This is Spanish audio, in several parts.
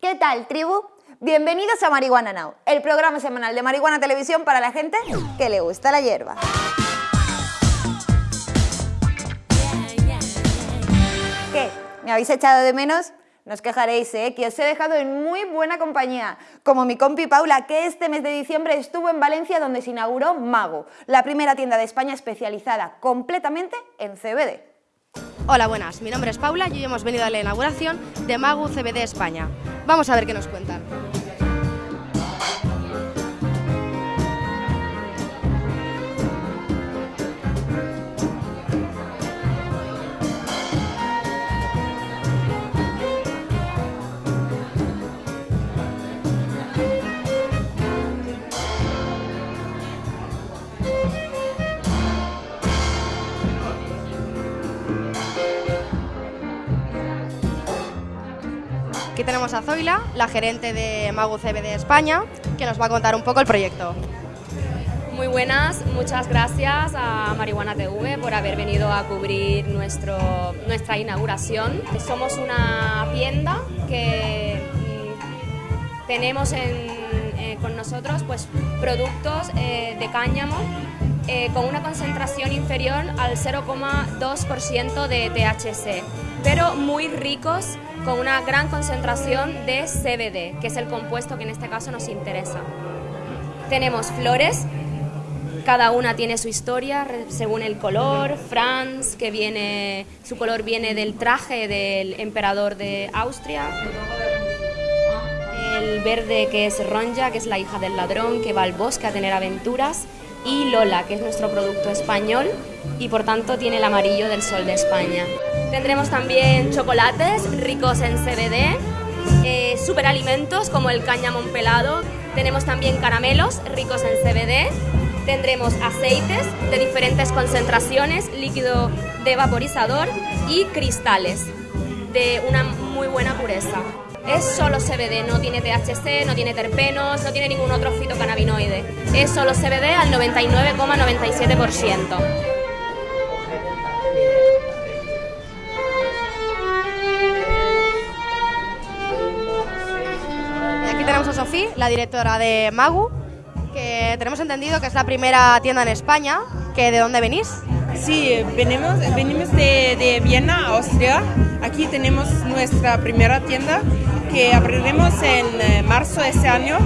¿Qué tal, tribu? Bienvenidos a Marihuana Now, el programa semanal de Marihuana Televisión para la gente que le gusta la hierba. ¿Qué? ¿Me habéis echado de menos? No os quejaréis, ¿eh? que os he dejado en muy buena compañía, como mi compi Paula, que este mes de diciembre estuvo en Valencia donde se inauguró Mago, la primera tienda de España especializada completamente en CBD. Hola, buenas. Mi nombre es Paula y hoy hemos venido a la inauguración de Magu CBD España. Vamos a ver qué nos cuentan. Aquí tenemos a Zoila, la gerente de Magu CBD España, que nos va a contar un poco el proyecto. Muy buenas, muchas gracias a Marihuana TV por haber venido a cubrir nuestro, nuestra inauguración. Somos una tienda que mm, tenemos en- eh, con nosotros pues, productos eh, de cáñamo eh, con una concentración inferior al 0,2% de THC, pero muy ricos con una gran concentración de CBD, que es el compuesto que en este caso nos interesa. Tenemos flores, cada una tiene su historia según el color. Franz, que viene, su color viene del traje del emperador de Austria. El verde que es Ronja, que es la hija del ladrón, que va al bosque a tener aventuras. Y Lola, que es nuestro producto español y por tanto tiene el amarillo del sol de España. Tendremos también chocolates ricos en CBD, eh, superalimentos como el cáñamo pelado. Tenemos también caramelos ricos en CBD. Tendremos aceites de diferentes concentraciones, líquido de vaporizador y cristales de una muy buena pureza. Es solo CBD, no tiene THC, no tiene terpenos, no tiene ningún otro fitocannabinoide. Es solo CBD al 99,97%. Y aquí tenemos a Sofía, la directora de Magu, que tenemos entendido que es la primera tienda en España. Que ¿De dónde venís? Sí, venimos, venimos de, de Viena, Austria. Aquí tenemos nuestra primera tienda que abriremos en eh, marzo de este año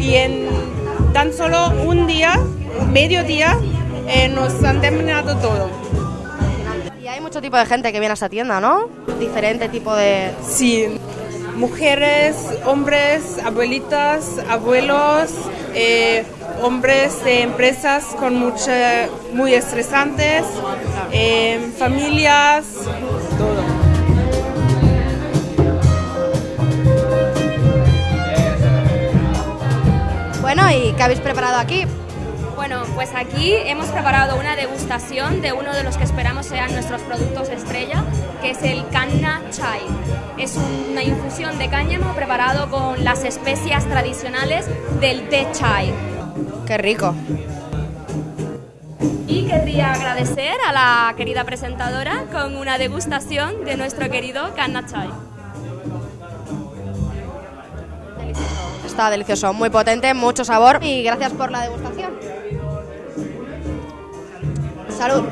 y en tan solo un día, medio día, eh, nos han terminado todo. Y hay mucho tipo de gente que viene a esta tienda, ¿no? Diferente tipo de... Sí, mujeres, hombres, abuelitas, abuelos, eh, hombres de empresas con mucha, muy estresantes, eh, familias, Bueno, ¿y qué habéis preparado aquí? Bueno, pues aquí hemos preparado una degustación de uno de los que esperamos sean nuestros productos estrella, que es el Kanna Chai. Es una infusión de cáñamo preparado con las especias tradicionales del té chai. Qué rico. Y querría agradecer a la querida presentadora con una degustación de nuestro querido Kanna Chai. Está delicioso, muy potente, mucho sabor y gracias por la degustación. Salud.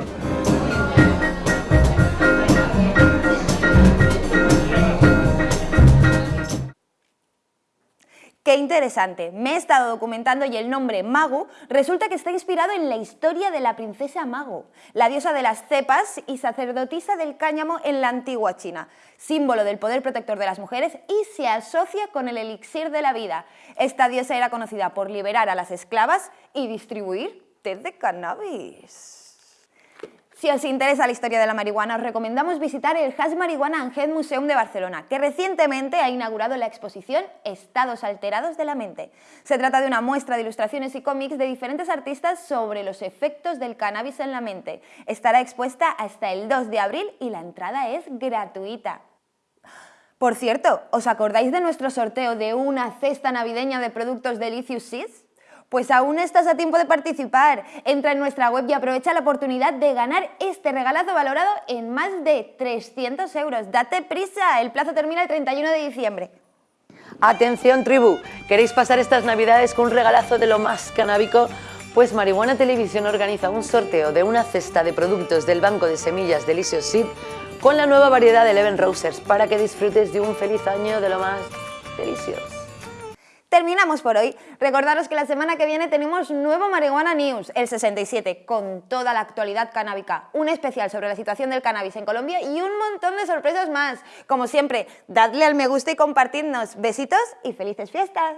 Interesante. Me he estado documentando y el nombre Magu resulta que está inspirado en la historia de la princesa Mago, la diosa de las cepas y sacerdotisa del cáñamo en la antigua China, símbolo del poder protector de las mujeres y se asocia con el elixir de la vida. Esta diosa era conocida por liberar a las esclavas y distribuir té de cannabis. Si os interesa la historia de la marihuana, os recomendamos visitar el Hash Marihuana and Head Museum de Barcelona, que recientemente ha inaugurado la exposición Estados alterados de la mente. Se trata de una muestra de ilustraciones y cómics de diferentes artistas sobre los efectos del cannabis en la mente. Estará expuesta hasta el 2 de abril y la entrada es gratuita. Por cierto, ¿os acordáis de nuestro sorteo de una cesta navideña de productos Delicious Seeds? Pues aún estás a tiempo de participar. Entra en nuestra web y aprovecha la oportunidad de ganar este regalazo valorado en más de 300 euros. Date prisa, el plazo termina el 31 de diciembre. Atención tribu, ¿queréis pasar estas navidades con un regalazo de lo más canábico? Pues Marihuana Televisión organiza un sorteo de una cesta de productos del banco de semillas Delicious Seed con la nueva variedad de Eleven Rosers para que disfrutes de un feliz año de lo más delicioso. Terminamos por hoy. Recordaros que la semana que viene tenemos nuevo Marihuana News, el 67, con toda la actualidad canábica, un especial sobre la situación del cannabis en Colombia y un montón de sorpresas más. Como siempre, dadle al me gusta y compartidnos. Besitos y felices fiestas.